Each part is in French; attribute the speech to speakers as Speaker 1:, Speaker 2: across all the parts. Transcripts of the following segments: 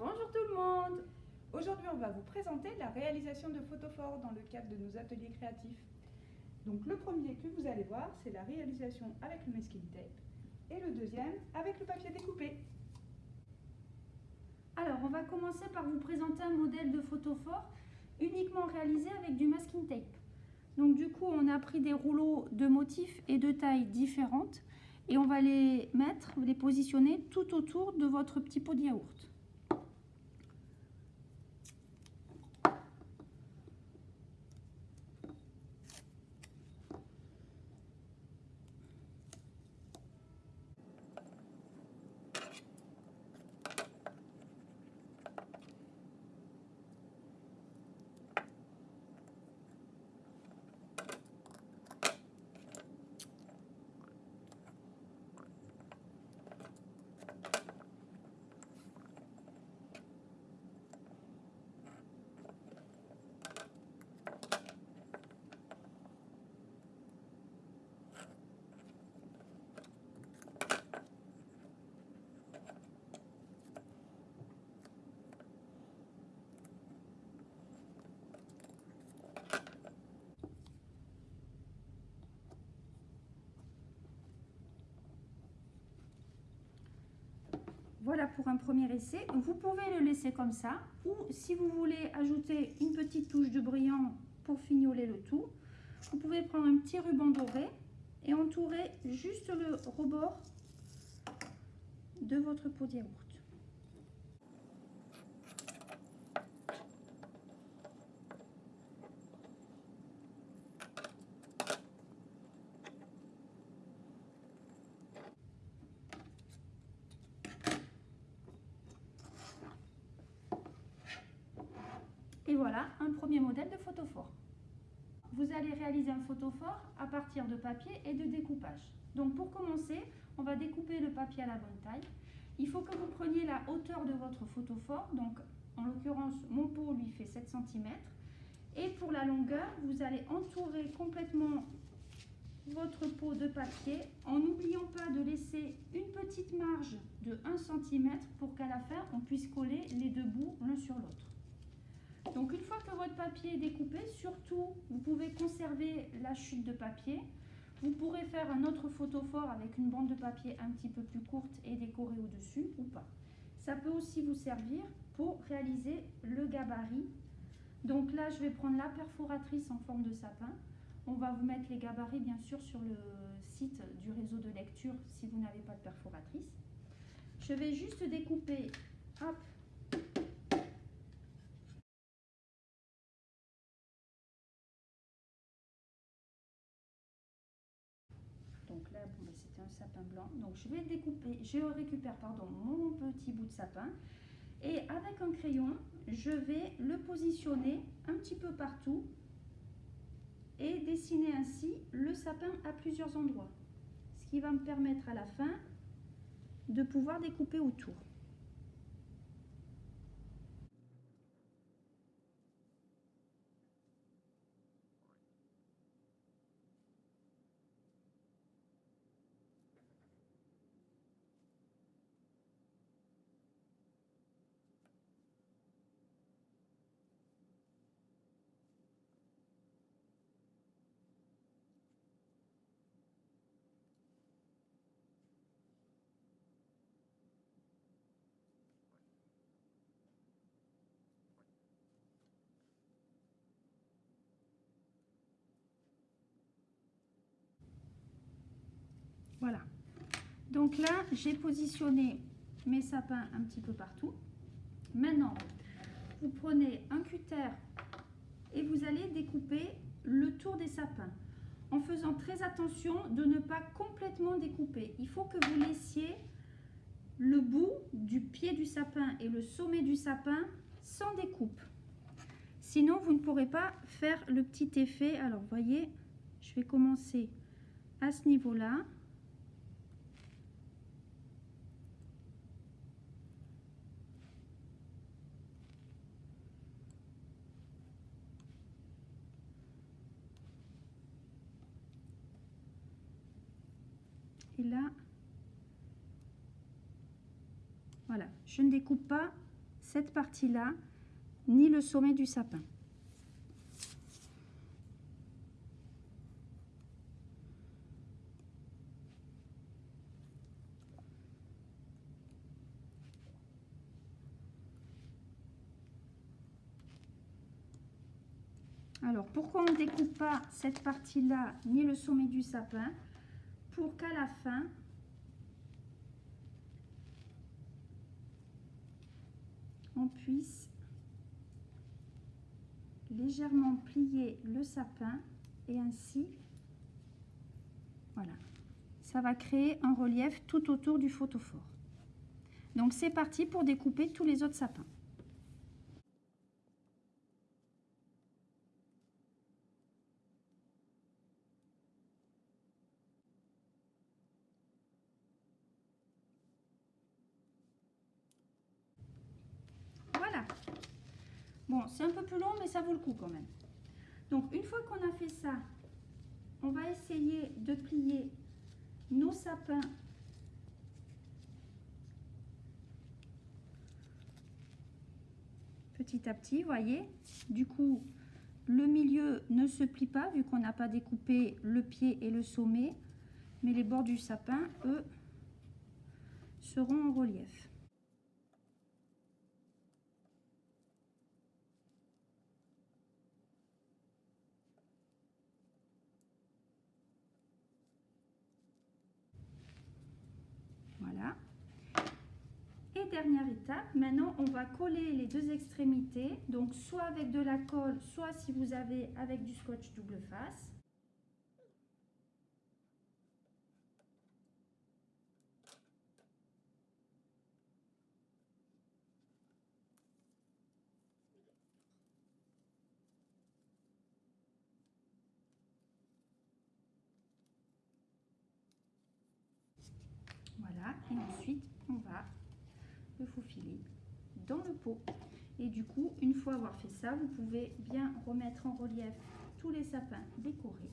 Speaker 1: Bonjour
Speaker 2: tout le monde
Speaker 1: Aujourd'hui, on va vous présenter la réalisation de photophores dans le cadre de nos ateliers créatifs. Donc le premier que vous allez voir, c'est la réalisation avec le masking tape et le deuxième avec le papier découpé.
Speaker 2: Alors, on va commencer par vous présenter un modèle de photophore uniquement réalisé avec du masking tape. Donc du coup, on a pris des rouleaux de motifs et de tailles différentes et on va les mettre, les positionner tout autour de votre petit pot de yaourt. Voilà pour un premier essai. Vous pouvez le laisser comme ça ou si vous voulez ajouter une petite touche de brillant pour fignoler le tout, vous pouvez prendre un petit ruban doré et entourer juste le rebord de votre pot de yaourt. Et voilà un premier modèle de photophore. Vous allez réaliser un photophore à partir de papier et de découpage. Donc pour commencer, on va découper le papier à la bonne taille. Il faut que vous preniez la hauteur de votre photophore. Donc en l'occurrence, mon pot lui fait 7 cm. Et pour la longueur, vous allez entourer complètement votre pot de papier en n'oubliant pas de laisser une petite marge de 1 cm pour qu'à la fin, on puisse coller les deux bouts l'un sur l'autre. Donc une fois que votre papier est découpé, surtout vous pouvez conserver la chute de papier. Vous pourrez faire un autre photophore avec une bande de papier un petit peu plus courte et décorer au-dessus ou pas. Ça peut aussi vous servir pour réaliser le gabarit. Donc là, je vais prendre la perforatrice en forme de sapin. On va vous mettre les gabarits bien sûr sur le site du réseau de lecture si vous n'avez pas de perforatrice. Je vais juste découper hop, Ben, c'était un sapin blanc. Donc je vais découper, je récupère pardon, mon petit bout de sapin. Et avec un crayon, je vais le positionner un petit peu partout et dessiner ainsi le sapin à plusieurs endroits. Ce qui va me permettre à la fin de pouvoir découper autour. Voilà. Donc là, j'ai positionné mes sapins un petit peu partout. Maintenant, vous prenez un cutter et vous allez découper le tour des sapins en faisant très attention de ne pas complètement découper. Il faut que vous laissiez le bout du pied du sapin et le sommet du sapin sans découpe. Sinon, vous ne pourrez pas faire le petit effet. Alors, voyez, je vais commencer à ce niveau-là. Là, voilà. Voilà, je ne découpe pas cette partie-là, ni le sommet du sapin. Alors, pourquoi on ne découpe pas cette partie-là, ni le sommet du sapin? Pour qu'à la fin, on puisse légèrement plier le sapin et ainsi, voilà, ça va créer un relief tout autour du photophore. Donc c'est parti pour découper tous les autres sapins. Bon, c'est un peu plus long, mais ça vaut le coup quand même. Donc, une fois qu'on a fait ça, on va essayer de plier nos sapins petit à petit, voyez. Du coup, le milieu ne se plie pas vu qu'on n'a pas découpé le pied et le sommet, mais les bords du sapin, eux, seront en relief. Dernière étape, maintenant on va coller les deux extrémités, donc soit avec de la colle, soit si vous avez avec du scotch double face. Voilà, et ensuite on va faufiler dans le pot. Et du coup, une fois avoir fait ça, vous pouvez bien remettre en relief tous les sapins décorés.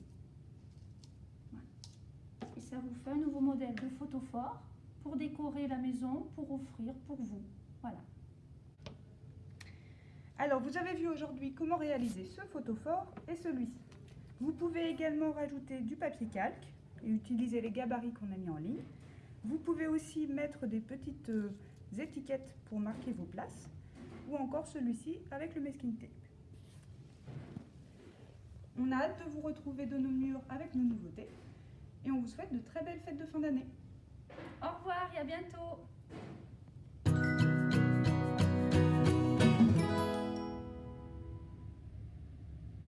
Speaker 2: Et ça vous fait un nouveau modèle de photophore pour décorer la maison, pour offrir pour vous. Voilà.
Speaker 1: Alors, vous avez vu aujourd'hui comment réaliser ce photophore et celui-ci. Vous pouvez également rajouter du papier calque et utiliser les gabarits qu'on a mis en ligne. Vous pouvez aussi mettre des petites euh, étiquettes pour marquer vos places, ou encore celui-ci avec le masking tape. On a hâte de vous retrouver de nos murs avec nos nouveautés, et on vous souhaite de très belles fêtes de fin d'année.
Speaker 2: Au revoir et à bientôt